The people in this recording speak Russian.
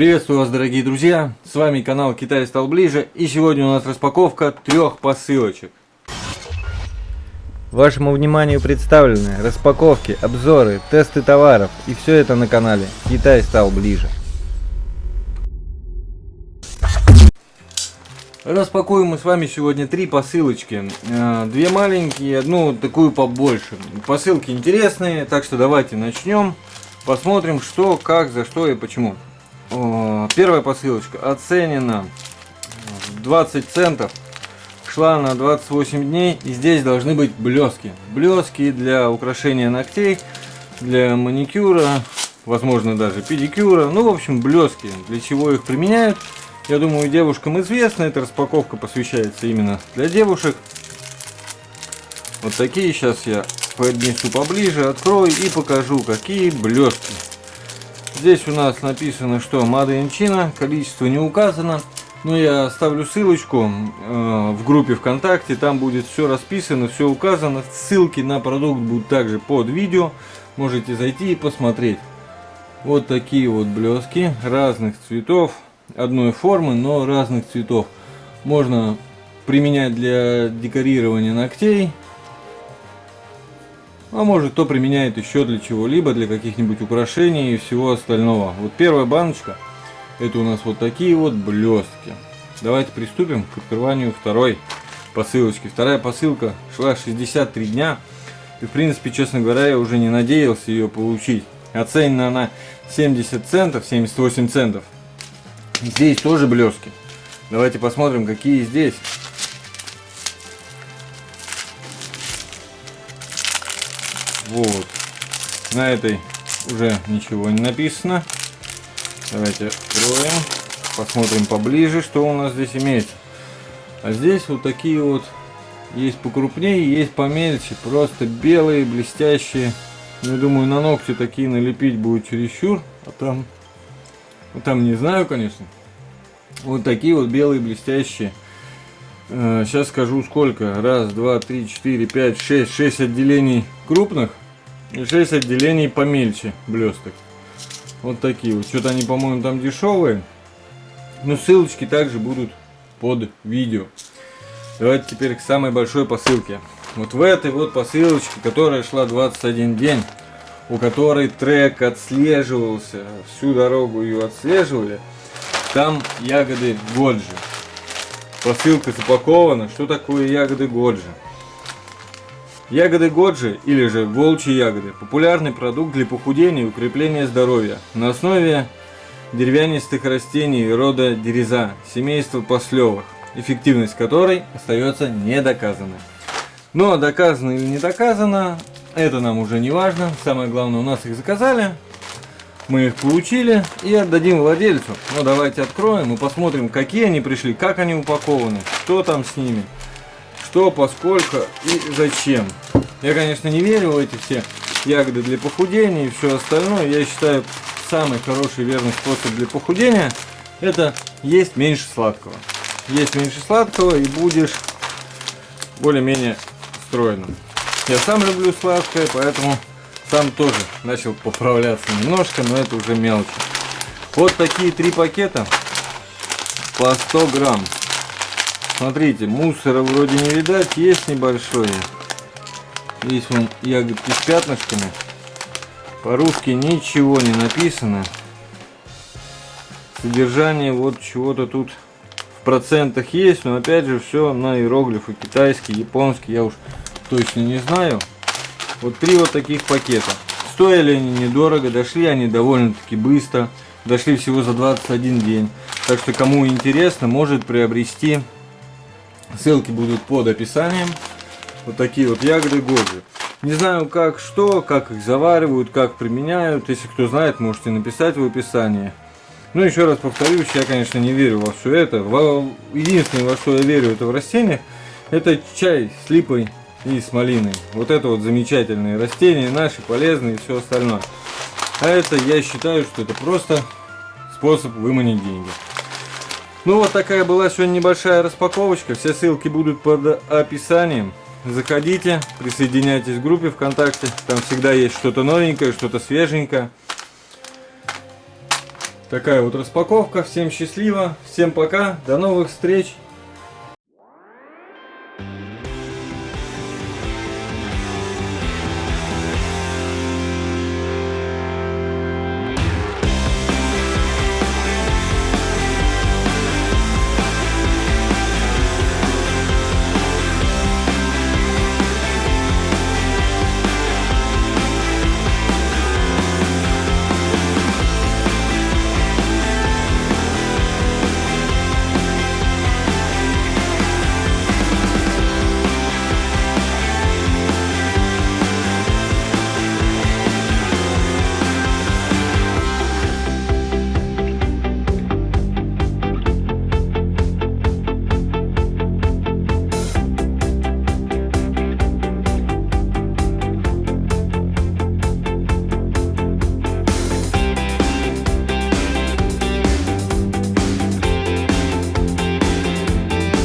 Приветствую вас, дорогие друзья! С вами канал Китай стал ближе, и сегодня у нас распаковка трех посылочек. Вашему вниманию представлены распаковки, обзоры, тесты товаров, и все это на канале Китай стал ближе. Распакуем мы с вами сегодня три посылочки. Э, две маленькие, одну такую побольше. Посылки интересные, так что давайте начнем. Посмотрим, что, как, за что и почему. Первая посылочка оценена 20 центов. Шла на 28 дней. И здесь должны быть блески. Блески для украшения ногтей, для маникюра, возможно даже педикюра. Ну, в общем, блески. Для чего их применяют? Я думаю, девушкам известно. Эта распаковка посвящается именно для девушек. Вот такие сейчас я поднесу поближе, открою и покажу, какие блески. Здесь у нас написано, что China, количество не указано. Но я оставлю ссылочку э, в группе ВКонтакте, там будет все расписано, все указано. Ссылки на продукт будут также под видео, можете зайти и посмотреть. Вот такие вот блески разных цветов, одной формы, но разных цветов. Можно применять для декорирования ногтей, а может кто применяет еще для чего-либо, для каких-нибудь украшений и всего остального. Вот первая баночка, это у нас вот такие вот блестки. Давайте приступим к открыванию второй посылочки. Вторая посылка шла 63 дня. И в принципе, честно говоря, я уже не надеялся ее получить. Оценена она 70 центов, 78 центов. Здесь тоже блески. Давайте посмотрим, какие здесь. Вот. На этой уже ничего не написано. Давайте откроем. Посмотрим поближе, что у нас здесь имеется. А здесь вот такие вот есть покрупнее, есть помельче. Просто белые, блестящие. Ну, думаю, на ногти такие налепить будет чересчур. А там, ну, там не знаю, конечно. Вот такие вот белые, блестящие. Сейчас э, скажу сколько. Раз, два, три, четыре, пять, шесть. Шесть отделений крупных. И 6 отделений помельче блесток. Вот такие вот. Что-то они, по-моему, там дешевые. Но ссылочки также будут под видео. Давайте теперь к самой большой посылке. Вот в этой вот посылочке, которая шла 21 день, у которой трек отслеживался, всю дорогу ее отслеживали, там ягоды Годжи. Посылка запакована. Что такое ягоды Годжи? Ягоды годжи, или же волчьи ягоды, популярный продукт для похудения и укрепления здоровья на основе деревянистых растений рода дереза, семейства послевых, эффективность которой остается недоказанной. Но доказано или не доказано, это нам уже не важно. Самое главное, у нас их заказали, мы их получили и отдадим владельцу. Но давайте откроем и посмотрим, какие они пришли, как они упакованы, что там с ними что, поскольку и зачем. Я, конечно, не верю в эти все ягоды для похудения и все остальное. Я считаю, самый хороший верный способ для похудения это есть меньше сладкого. Есть меньше сладкого и будешь более-менее стройным. Я сам люблю сладкое, поэтому сам тоже начал поправляться немножко, но это уже мелочи. Вот такие три пакета по 100 грамм. Смотрите, мусора вроде не видать, есть небольшое. Здесь вон ягодки с пятнышками. По-русски ничего не написано. Содержание вот чего-то тут в процентах есть, но опять же все на иероглифы китайский, японский, я уж точно не знаю. Вот три вот таких пакета. Стоили они недорого, дошли они довольно-таки быстро. Дошли всего за 21 день. Так что кому интересно, может приобрести Ссылки будут под описанием. Вот такие вот ягоды годжи. Не знаю как что, как их заваривают, как применяют. Если кто знает, можете написать в описании. Ну, еще раз повторюсь, я, конечно, не верю во все это. Единственное, во что я верю, это в растениях, это чай с липой и с малиной. Вот это вот замечательные растения, наши, полезные и все остальное. А это, я считаю, что это просто способ выманить деньги. Ну вот такая была сегодня небольшая распаковочка. Все ссылки будут под описанием. Заходите, присоединяйтесь к группе ВКонтакте. Там всегда есть что-то новенькое, что-то свеженькое. Такая вот распаковка. Всем счастливо, всем пока, до новых встреч